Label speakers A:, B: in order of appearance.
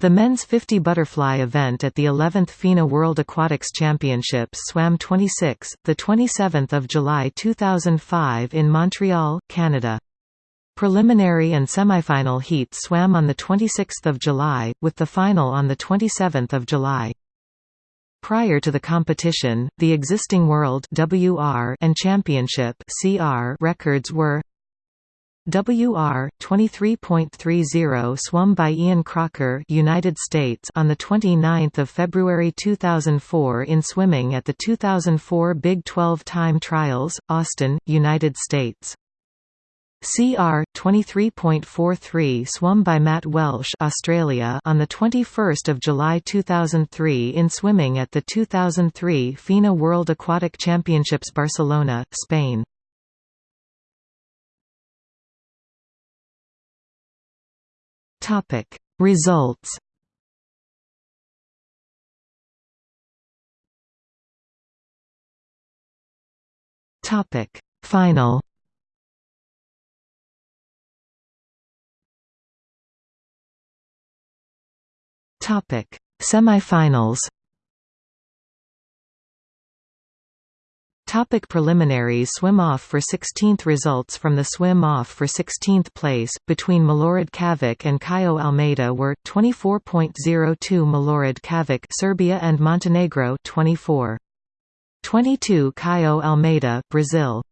A: The men's 50 butterfly event at the 11th FINA World Aquatics Championships swam 26, the 27th of July 2005 in Montreal, Canada. Preliminary and semifinal heats swam on the 26th of July, with the final on the 27th of July. Prior to the competition, the existing World WR and Championship CR records were WR 23.30 swum by Ian Crocker, United States on the 29th of February 2004 in swimming at the 2004 Big 12 Time Trials, Austin, United States. CR 23.43 swum by Matt Welsh, Australia on the 21st of July 2003 in swimming at the 2003 FINA World Aquatic Championships Barcelona, Spain. Topic. Results Topic. Final Topic. Semifinals Topic preliminaries Swim-off for 16th Results from the swim-off for 16th place, between Milorad Cavic and Caio Almeida were, 24.02 Milorad Cavic Serbia and Montenegro 24. 22 Caio Almeida Brazil